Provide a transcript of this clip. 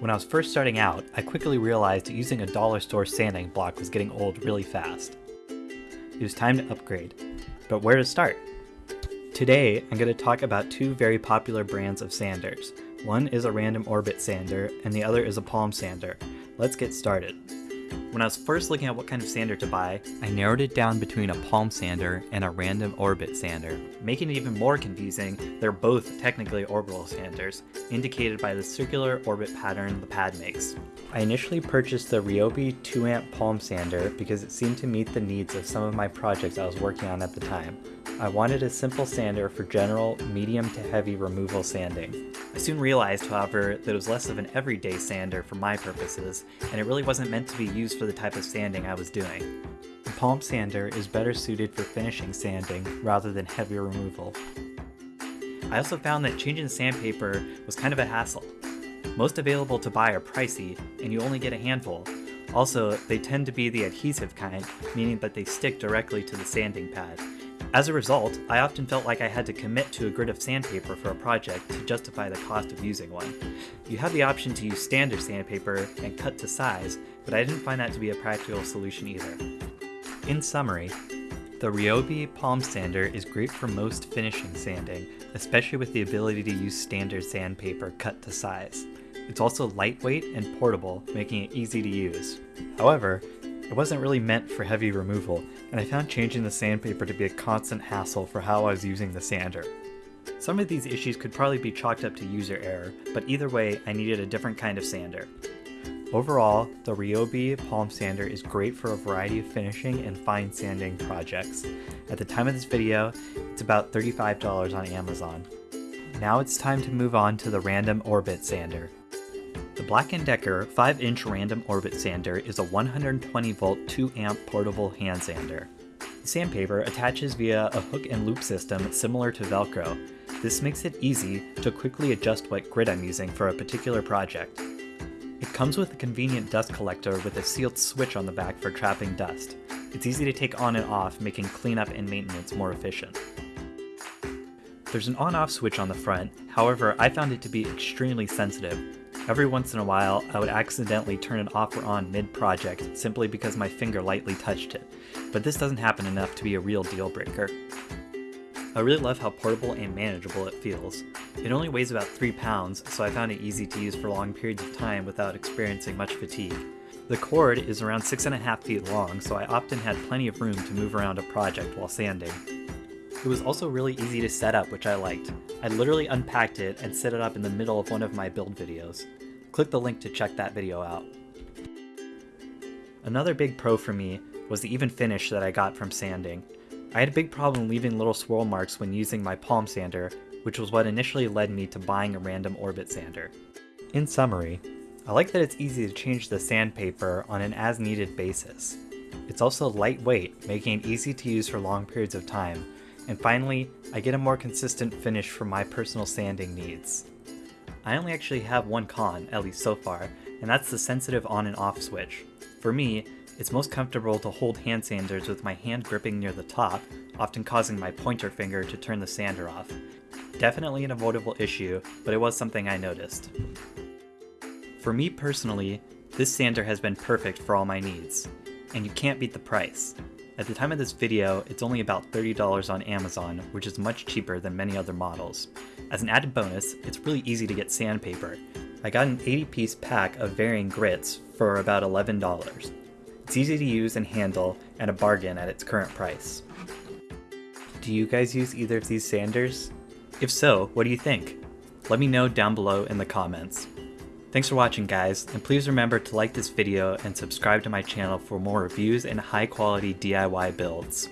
When I was first starting out, I quickly realized that using a dollar store sanding block was getting old really fast. It was time to upgrade, but where to start? Today, I'm going to talk about two very popular brands of sanders. One is a random orbit sander, and the other is a palm sander. Let's get started. When I was first looking at what kind of sander to buy, I narrowed it down between a palm sander and a random orbit sander. Making it even more confusing, they're both technically orbital sanders, indicated by the circular orbit pattern the pad makes. I initially purchased the Ryobi 2-amp palm sander because it seemed to meet the needs of some of my projects I was working on at the time. I wanted a simple sander for general, medium to heavy removal sanding. I soon realized, however, that it was less of an everyday sander for my purposes, and it really wasn't meant to be used for the type of sanding I was doing. The palm sander is better suited for finishing sanding rather than heavy removal. I also found that changing sandpaper was kind of a hassle. Most available to buy are pricey, and you only get a handful. Also, they tend to be the adhesive kind, meaning that they stick directly to the sanding pad, as a result, I often felt like I had to commit to a grit of sandpaper for a project to justify the cost of using one. You have the option to use standard sandpaper and cut to size, but I didn't find that to be a practical solution either. In summary, the Ryobi Palm Sander is great for most finishing sanding, especially with the ability to use standard sandpaper cut to size. It's also lightweight and portable, making it easy to use. However, it wasn't really meant for heavy removal, and I found changing the sandpaper to be a constant hassle for how I was using the sander. Some of these issues could probably be chalked up to user error, but either way, I needed a different kind of sander. Overall, the Ryobi Palm Sander is great for a variety of finishing and fine sanding projects. At the time of this video, it's about $35 on Amazon. Now it's time to move on to the Random Orbit Sander. The Black & Decker 5-inch random orbit sander is a 120 volt 2 amp portable hand sander. The sandpaper attaches via a hook and loop system similar to Velcro. This makes it easy to quickly adjust what grit I'm using for a particular project. Comes with a convenient dust collector with a sealed switch on the back for trapping dust. It's easy to take on and off, making cleanup and maintenance more efficient. There's an on-off switch on the front, however I found it to be extremely sensitive, Every once in a while, I would accidentally turn it off or on mid-project simply because my finger lightly touched it, but this doesn't happen enough to be a real deal breaker. I really love how portable and manageable it feels. It only weighs about 3 pounds, so I found it easy to use for long periods of time without experiencing much fatigue. The cord is around 6.5 feet long, so I often had plenty of room to move around a project while sanding. It was also really easy to set up, which I liked. I literally unpacked it and set it up in the middle of one of my build videos. Click the link to check that video out. Another big pro for me was the even finish that I got from sanding. I had a big problem leaving little swirl marks when using my palm sander, which was what initially led me to buying a random orbit sander. In summary, I like that it's easy to change the sandpaper on an as-needed basis. It's also lightweight, making it easy to use for long periods of time, and finally, I get a more consistent finish for my personal sanding needs. I only actually have one con, at least so far, and that's the sensitive on and off switch. For me, it's most comfortable to hold hand sanders with my hand gripping near the top, often causing my pointer finger to turn the sander off. Definitely an avoidable issue, but it was something I noticed. For me personally, this sander has been perfect for all my needs, and you can't beat the price. At the time of this video, it's only about $30 on Amazon, which is much cheaper than many other models. As an added bonus, it's really easy to get sandpaper. I got an 80 piece pack of varying grits for about $11. It's easy to use and handle, and a bargain at its current price. Do you guys use either of these sanders? If so, what do you think? Let me know down below in the comments. Thanks for watching guys, and please remember to like this video and subscribe to my channel for more reviews and high quality DIY builds.